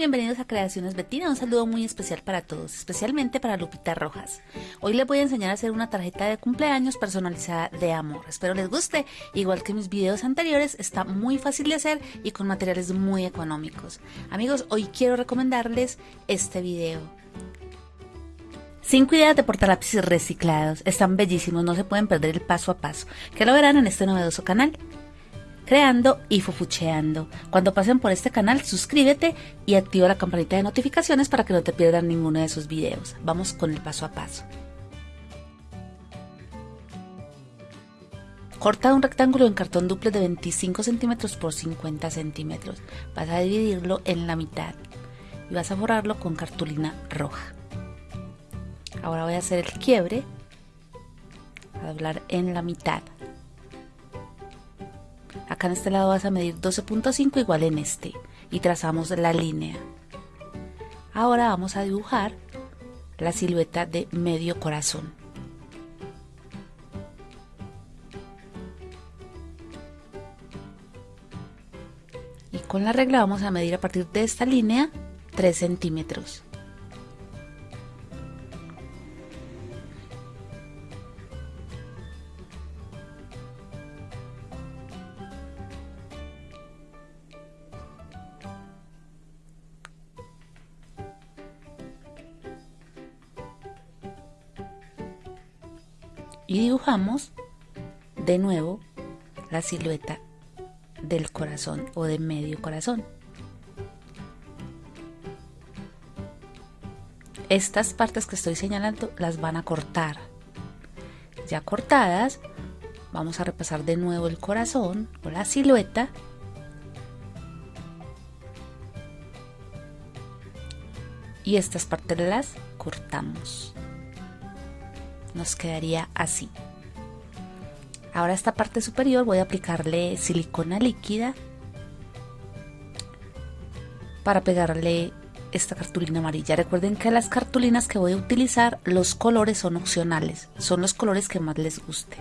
Bienvenidos a Creaciones Betina. Un saludo muy especial para todos, especialmente para Lupita Rojas. Hoy les voy a enseñar a hacer una tarjeta de cumpleaños personalizada de amor. Espero les guste. Igual que mis videos anteriores, está muy fácil de hacer y con materiales muy económicos. Amigos, hoy quiero recomendarles este video. 5 ideas de portalápices reciclados. Están bellísimos, no se pueden perder el paso a paso, que lo verán en este novedoso canal creando y fufucheando. Cuando pasen por este canal, suscríbete y activa la campanita de notificaciones para que no te pierdan ninguno de sus videos. Vamos con el paso a paso. Corta un rectángulo en cartón duple de 25 centímetros por 50 centímetros. Vas a dividirlo en la mitad y vas a forrarlo con cartulina roja. Ahora voy a hacer el quiebre, a doblar en la mitad. Acá en este lado vas a medir 12.5 igual en este y trazamos la línea. Ahora vamos a dibujar la silueta de medio corazón. Y con la regla vamos a medir a partir de esta línea 3 centímetros. Silueta del corazón o de medio corazón. Estas partes que estoy señalando las van a cortar. Ya cortadas, vamos a repasar de nuevo el corazón o la silueta. Y estas partes las cortamos nos quedaría así. Ahora esta parte superior voy a aplicarle silicona líquida para pegarle esta cartulina amarilla. Recuerden que las cartulinas que voy a utilizar, los colores son opcionales, son los colores que más les guste.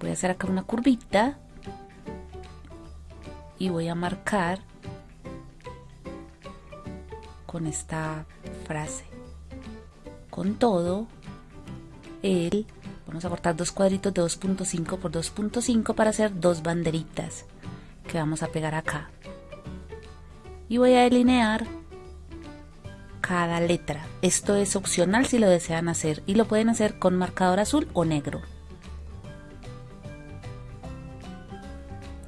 Voy a hacer acá una curvita y voy a marcar con esta frase con todo el vamos a cortar dos cuadritos de 2.5 por 2.5 para hacer dos banderitas que vamos a pegar acá. Y voy a delinear cada letra. Esto es opcional si lo desean hacer y lo pueden hacer con marcador azul o negro.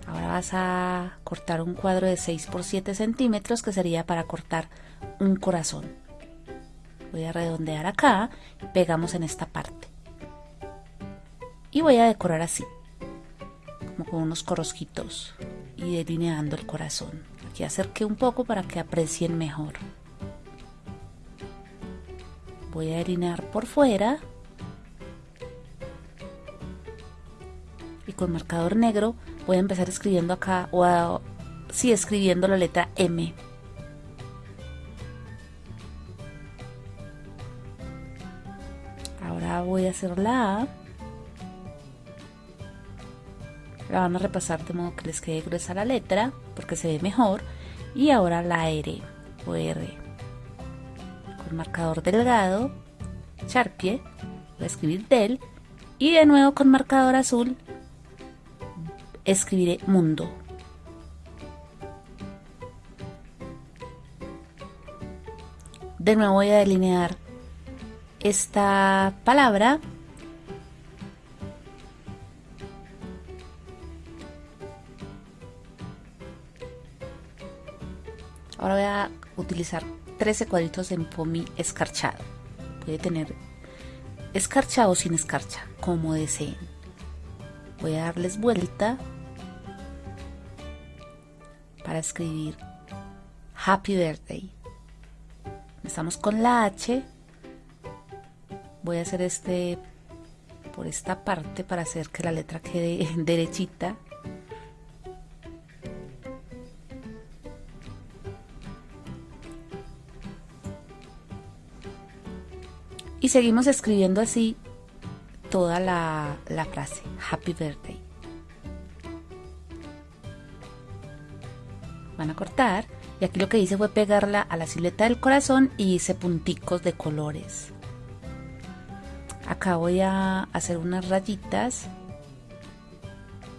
Ahora vas a cortar un cuadro de 6 por 7 centímetros que sería para cortar un corazón. Voy a redondear acá pegamos en esta parte y voy a decorar así como con unos corosquitos y delineando el corazón. Aquí acerqué un poco para que aprecien mejor. Voy a delinear por fuera y con marcador negro voy a empezar escribiendo acá o a, sí escribiendo la letra M. Voy a hacer la A. La van a repasar de modo que les quede gruesa la letra, porque se ve mejor. Y ahora la R o R. Con marcador delgado, Sharpie, voy a escribir del. Y de nuevo con marcador azul, escribiré mundo. De nuevo voy a delinear esta palabra Ahora voy a utilizar 13 cuadritos de pomi escarchado. Puede tener escarchado o sin escarcha, como deseen. Voy a darles vuelta para escribir Happy Birthday. Empezamos con la H voy a hacer este por esta parte para hacer que la letra quede derechita seguimos escribiendo así toda la, la frase happy birthday van a cortar Y aquí lo que hice fue pegarla a la silueta del corazón y hice punticos de colores. Acá voy a hacer unas rayitas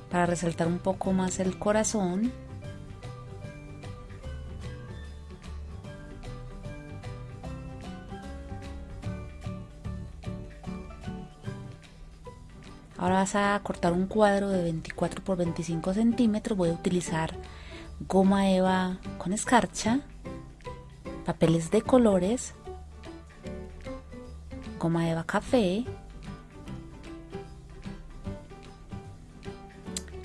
para resaltar un poco más el corazón. Ahora vas a cortar un cuadro de 24 por 25 centímetros. Voy a utilizar goma eva con escarcha, papeles de colores, goma eva café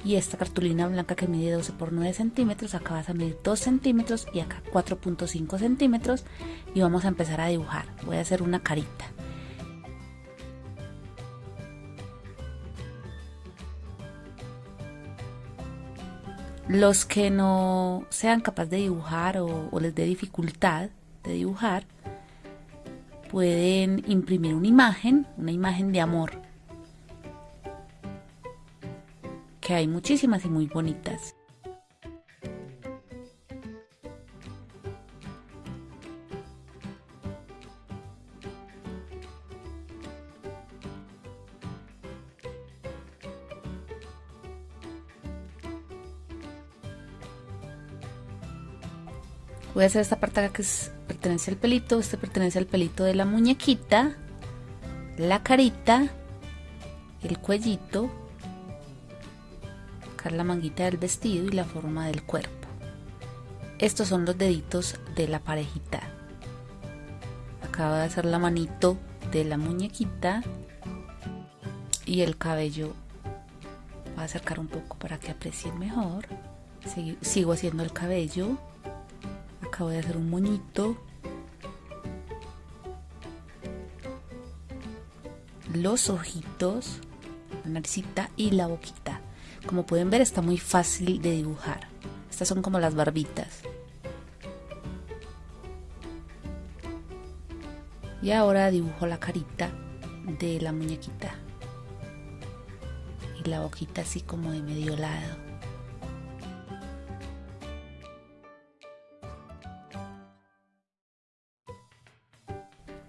y esta cartulina blanca que mide 12 por 9 centímetros. Acá vas a medir 2 centímetros y acá 4.5 centímetros y vamos a empezar a dibujar. Voy a hacer una carita. Los que no sean capaces de dibujar o, les dé dificultad de dibujar, pueden imprimir una imagen, una imagen de amor, que hay muchísimas y muy bonitas. Voy a hacer esta parte acá que pertenece al pelito, este pertenece al pelito de la muñequita, la carita, el cuellito, acá la manguita del vestido y la forma del cuerpo. Estos son los deditos de la parejita. Acaba de hacer la manito de la muñequita y el cabello. Voy a acercar un poco para que aprecien mejor. Sigo haciendo el cabello acabo de hacer un moñito. Los ojitos la naricita y la boquita. Como pueden ver está muy fácil de dibujar. Estas son como las barbitas. Y ahora dibujo la carita de la muñequita. Y la boquita así como de medio lado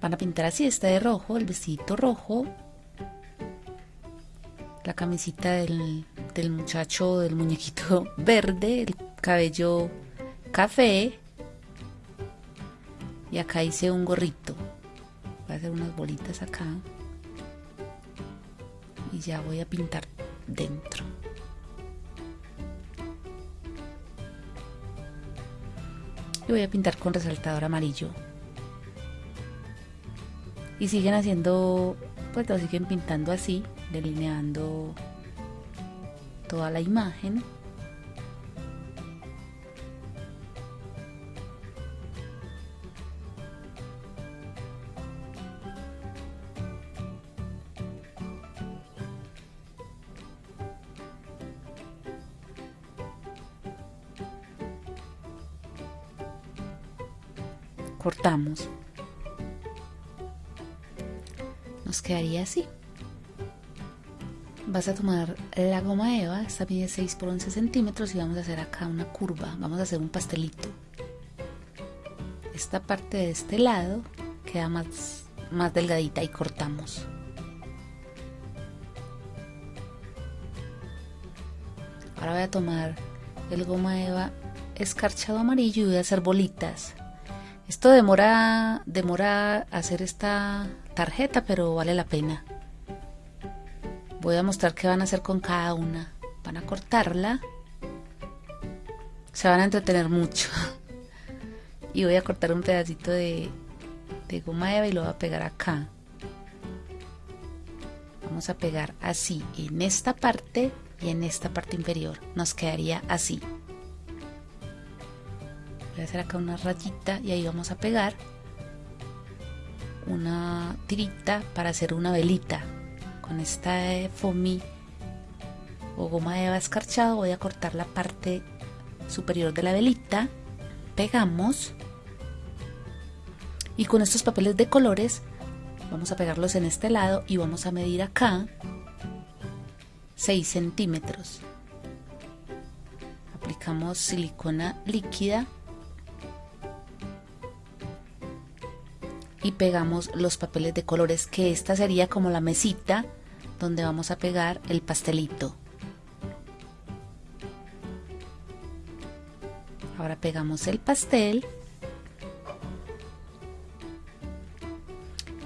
Van a pintar así, está de rojo, el vestidito rojo, la camisita del, del muchacho, del muñequito verde, el cabello café y acá hice un gorrito. Voy a hacer unas bolitas acá y ya voy a pintar dentro. Y voy a pintar con resaltador amarillo y siguen haciendo pues siguen pintando así delineando toda la imagen. Cortamos quedaría así. Vas a tomar la goma eva, esta mide 6 por 11 centímetros y vamos a hacer acá una curva, vamos a hacer un pastelito. Esta parte de este lado queda más, más delgadita y cortamos. Ahora voy a tomar el goma eva escarchado amarillo y voy a hacer bolitas. Esto demora, demora hacer esta tarjeta, pero vale la pena. Voy a mostrar qué van a hacer con cada una. Van a cortarla. Se van a entretener mucho. Y voy a cortar un pedacito de, de goma eva y lo voy a pegar acá. Vamos a pegar así en esta parte y en esta parte inferior. Nos quedaría así. Voy a hacer acá una rayita y ahí vamos a pegar una tirita para hacer una velita. Con esta foamy o goma de eva escarchado voy a cortar la parte superior de la velita. Pegamos. Y con estos papeles de colores vamos a pegarlos en este lado y vamos a medir acá 6 centímetros. Aplicamos silicona líquida y pegamos los papeles de colores que esta sería como la mesita donde vamos a pegar el pastelito. Ahora pegamos el pastel.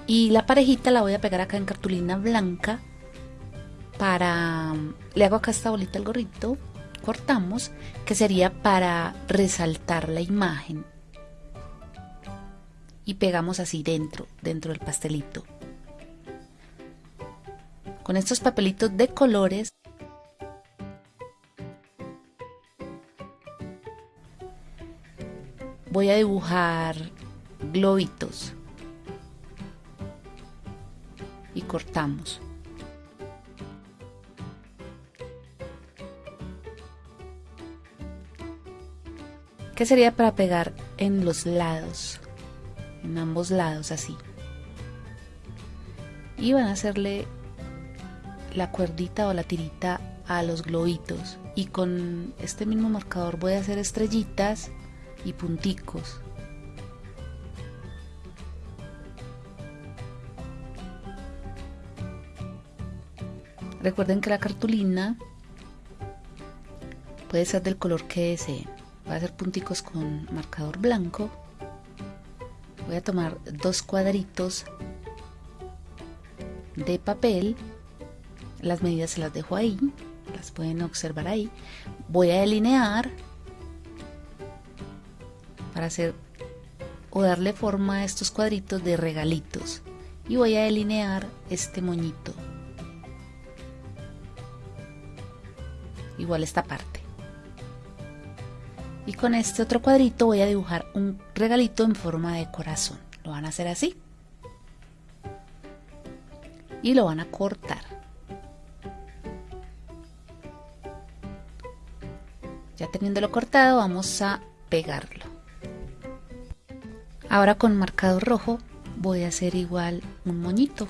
Y la parejita la voy a pegar acá en cartulina blanca para le hago acá esta bolita al gorrito cortamos que sería para resaltar la imagen y pegamos así dentro dentro del pastelito. Con estos papelitos de colores voy a dibujar globitos y cortamos. ¿Qué sería para pegar en los lados en ambos lados así y van a hacerle la cuerdita o la tirita a los globitos y con este mismo marcador voy a hacer estrellitas y punticos. Recuerden que la cartulina puede ser del color que deseen. Voy a hacer punticos con marcador blanco. Voy a tomar dos cuadritos de papel. Las medidas se las dejo ahí. Las pueden observar ahí. Voy a delinear para hacer o darle forma a estos cuadritos de regalitos y voy a delinear este moñito igual esta parte y con este otro cuadrito voy a dibujar un regalito en forma de corazón lo van a hacer así y lo van a cortar ya teniéndolo cortado vamos a pegarlo Ahora con marcador rojo voy a hacer igual un moñito.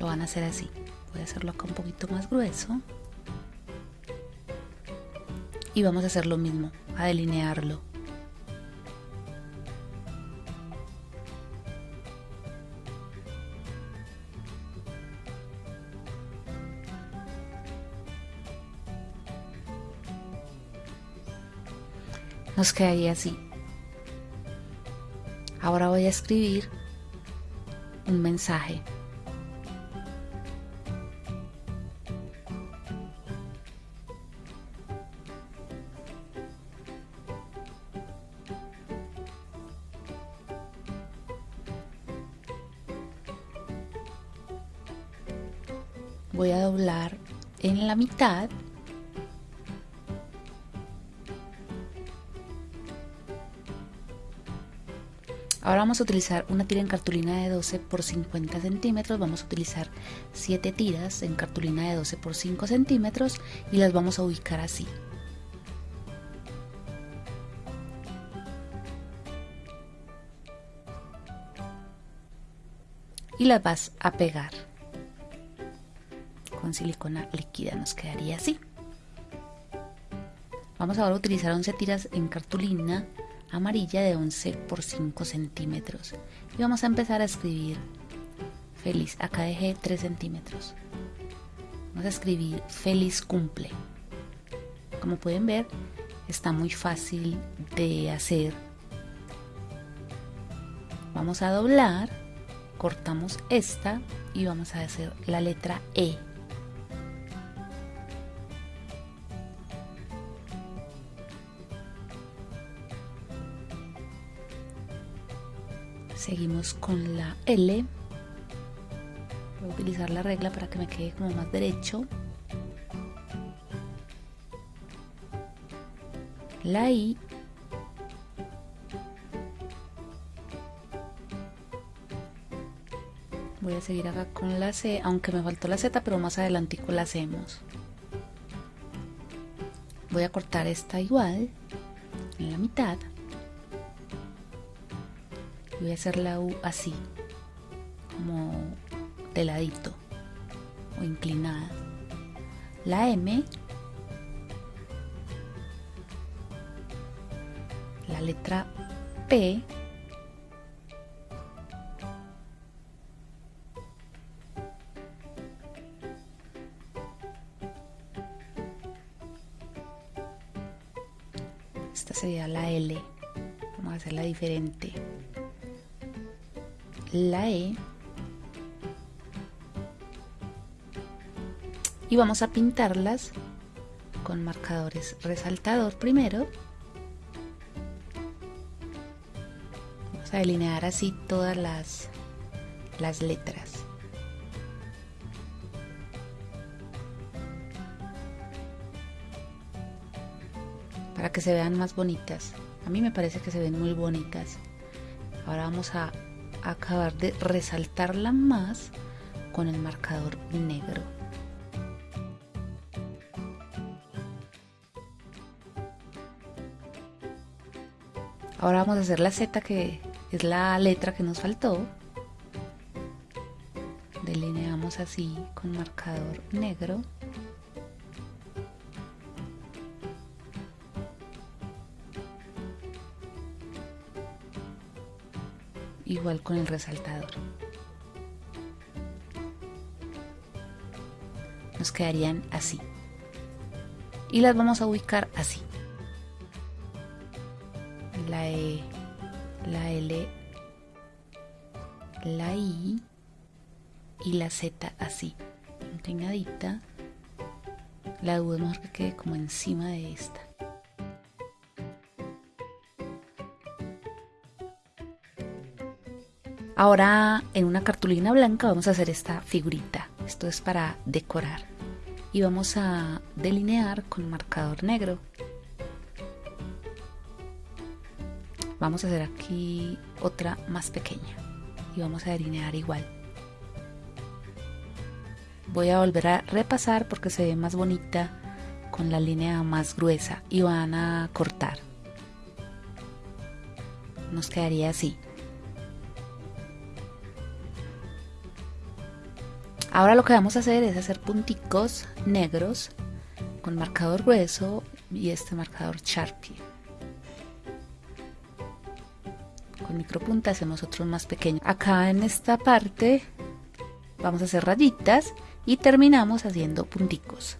Lo van a hacer así. Voy a hacerlo acá un poquito más grueso. Y vamos a hacer lo mismo, a delinearlo. Nos quedaría así. Ahora voy a escribir un mensaje. Voy a doblar en la mitad Ahora vamos a utilizar una tira en cartulina de 12 por 50 centímetros. Vamos a utilizar 7 tiras en cartulina de 12 por 5 centímetros y las vamos a ubicar así. Y las vas a pegar. Con silicona líquida nos quedaría así. Vamos ahora a utilizar 11 tiras en cartulina amarilla de 11 por 5 centímetros. Y vamos a empezar a escribir feliz. Acá dejé 3 centímetros. Vamos a escribir feliz cumple. Como pueden ver está muy fácil de hacer. Vamos a doblar cortamos esta y vamos a hacer la letra E seguimos con la L. Voy a utilizar la regla para que me quede como más derecho. La I. Voy a seguir acá con la C aunque me faltó la Z pero más adelante la hacemos. Voy a cortar esta igual en la mitad voy a hacer la U así, como de ladito o inclinada. La M, la letra P, esta sería la L. Vamos a hacerla diferente. La E. Y vamos a pintarlas con marcadores resaltador primero. Vamos a delinear así todas las, las letras. Para que se vean más bonitas. A mí me parece que se ven muy bonitas. Ahora vamos a acabar de resaltarla más con el marcador negro. Ahora vamos a hacer la Z que es la letra que nos faltó. Delineamos así con marcador negro. Igual con el resaltador. Nos quedarían así. Y las vamos a ubicar así la E, la L, la I y la Z así, inclinadita. La U es mejor que quede como encima de esta. Ahora en una cartulina blanca vamos a hacer esta figurita. Esto es para decorar. Y vamos a delinear con marcador negro. vamos a hacer aquí otra más pequeña y vamos a delinear igual voy a volver a repasar porque se ve más bonita con la línea más gruesa y van a cortar nos quedaría así ahora lo que vamos a hacer es hacer punticos negros con marcador grueso y este marcador Sharpie con micropunta hacemos otros más pequeños. Acá en esta parte vamos a hacer rayitas y terminamos haciendo punticos.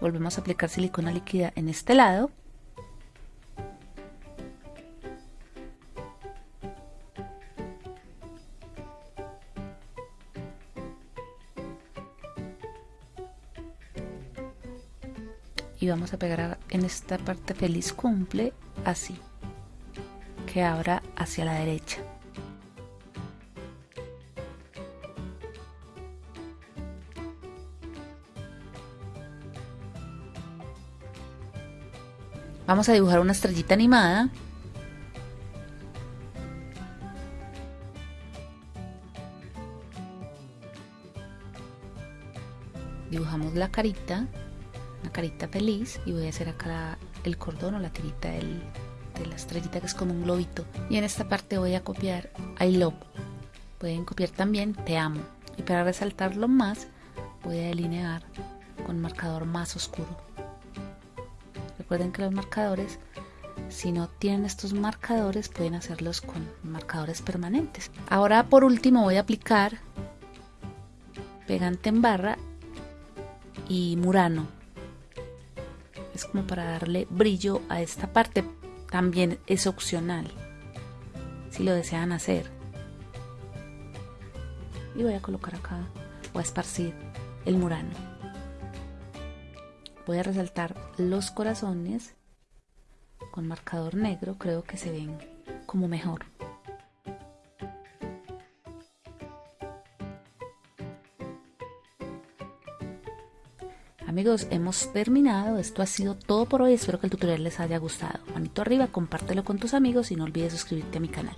Volvemos a aplicar silicona líquida en este lado. Y vamos a pegar en esta parte feliz cumple así que abra hacia la derecha Vamos a dibujar una estrellita animada. Dibujamos la carita, una carita feliz y voy a hacer acá el cordón o la tirita de la estrellita que es como un globito. Y en esta parte voy a copiar I love. Pueden copiar también te amo. Y para resaltarlo más voy a delinear con marcador más oscuro. Recuerden que los marcadores, si no tienen estos marcadores, pueden hacerlos con marcadores permanentes. Ahora por último voy a aplicar pegante en barra y murano. Es como para darle brillo a esta parte. También es opcional si lo desean hacer. Y voy a colocar acá, voy a esparcir el murano voy a resaltar los corazones con marcador negro creo que se ven como mejor Amigos, hemos terminado. Esto ha sido todo por hoy. Espero que el tutorial les haya gustado. Manito arriba, compártelo con tus amigos y no olvides suscribirte a mi canal.